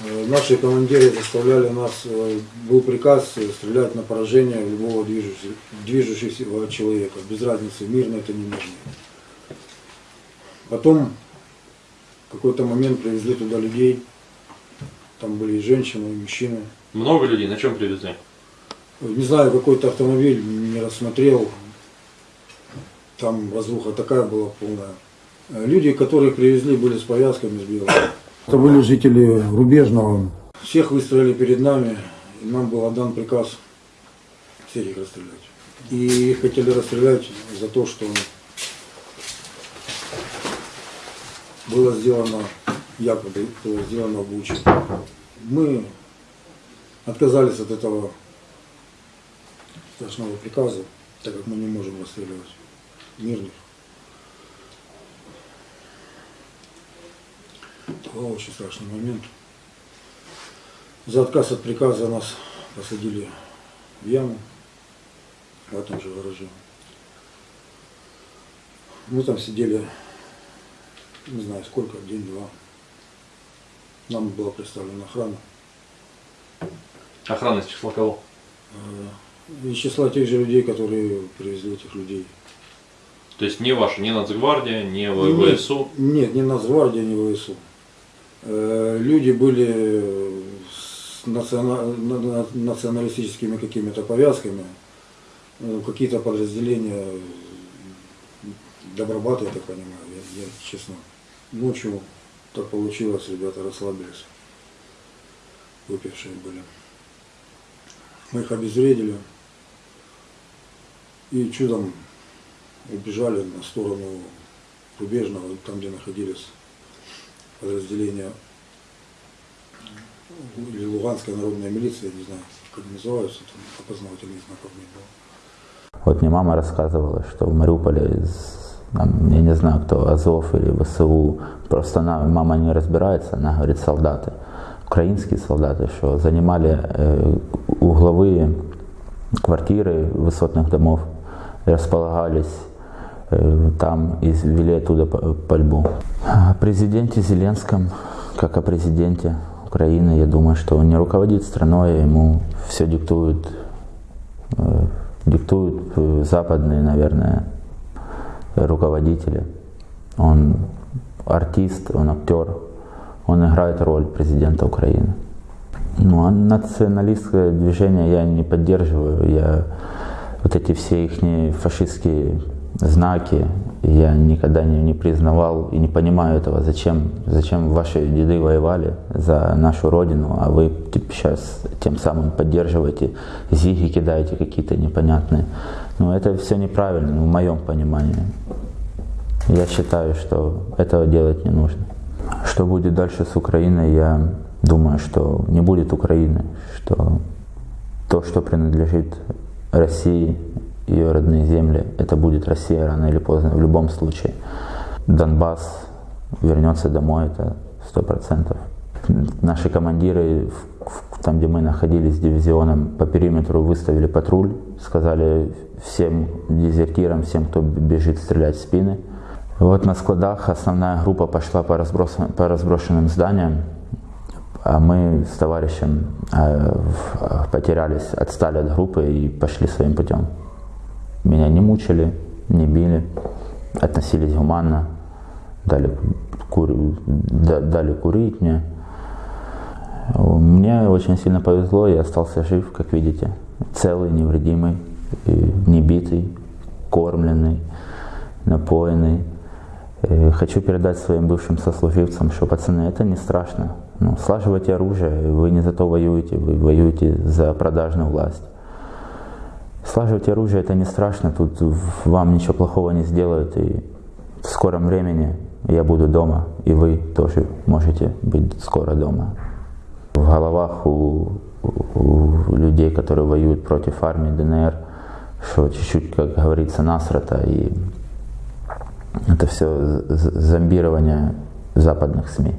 Э, Наши командиры заставляли нас, э, был приказ э, стрелять на поражение любого движущегося, движущегося человека, без разницы, мирно это не мирно. Потом в какой-то момент привезли туда людей, там были и женщины, и мужчины. Много людей на чем привезли? Не знаю, какой-то автомобиль не рассмотрел, там разруха такая была полная. Люди, которых привезли, были с повязками, с белым. Это были жители Рубежного. Всех выстроили перед нами, и нам был отдан приказ всех их расстрелять. И их хотели расстрелять за то, что было сделано, якобы было сделано в Буче. Мы отказались от этого страшного приказа, так как мы не можем расстреливать мирных. Был очень страшный момент. За отказ от приказа нас посадили в яму в этом же гараже. Мы там сидели, не знаю сколько, день-два. Нам была представлена охрана. Охрана из числа кого? Э, Из числа тех же людей, которые привезли этих людей. То есть не ваша, не Нацгвардия, не В- Нет, ВСУ. Нет, не Нацгвардия, не ВСУ. Э, Люди были с национа- на- на- националистическими какими-то повязками, Э, какие-то подразделения Добробата, я так понимаю, я, я честно. Ночью так получилось, ребята расслабились, выпившие были. Мы их обезвредили и чудом убежали на сторону Рубежного, там, где находились подразделения или Луганская народная милиция, не знаю, как называются, там опознавательных знаков не было. Вот мне мама рассказывала, что в Мариуполе, из, там, я не знаю, кто, Азов или ВСУ, просто она, мама не разбирается, она говорит, солдаты, украинские солдаты, что занимали э, угловые квартиры высотных домов, располагались там и вели оттуда пальбу. О президенте Зеленском, как о президенте Украины, я думаю, что он не руководит страной, ему все диктуют э, диктуют э, западные, наверное, руководители. Он артист, он актер, он играет роль президента Украины. Ну, а националистское движение я не поддерживаю. Я вот эти все их фашистские знаки я никогда не, не признавал и не понимаю этого. Зачем, зачем ваши деды воевали за нашу родину, а вы типа, сейчас тем самым поддерживаете, зиги кидаете какие-то непонятные. Ну, это все неправильно, ну, в моем понимании. Я считаю, что этого делать не нужно. Что будет дальше с Украиной, я думаю, что не будет Украины, что то, что принадлежит России, ее родные земли, это будет Россия рано или поздно, в любом случае. Донбасс вернется домой, это сто процентов. Наши командиры, там, где мы находились дивизионом, по периметру выставили патруль, сказали всем дезертирам, всем, кто бежит, стрелять в спины. Вот на складах основная группа пошла по, разброс- по разброшенным зданиям, а мы с товарищем э, потерялись, отстали от группы и пошли своим путем. Меня не мучили, не били, относились гуманно, дали, кури- да- дали курить мне. Мне очень сильно повезло, я остался жив, как видите, целый, невредимый, и не битый, кормленный, напоенный. Э, Хочу передать своим бывшим сослуживцам, что пацаны, это не страшно. Ну, слаживайте оружие, вы не за то воюете, вы воюете за продажную власть. Слаживать оружие это не страшно, тут вам ничего плохого не сделают, и в скором времени я буду дома, и вы тоже можете быть скоро дома. В головах у- у людей, которые воюют против армии ДНР, что чуть-чуть, как говорится, насрата, и это все зомбирование западных СМИ.